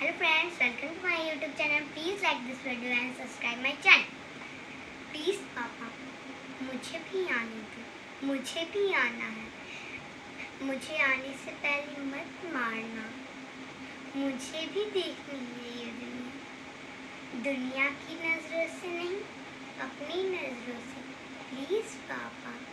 Hello friends welcome to my YouTube channel please like this video and subscribe my channel please पापा मुझे भी आने दो। मुझे भी आना है। मुझे आने से पहले मत मारना। मुझे भी देखनी है ये दुनिया। दुनिया की नज़रों से नहीं, अपनी नज़रों से। प्लीज़ पापा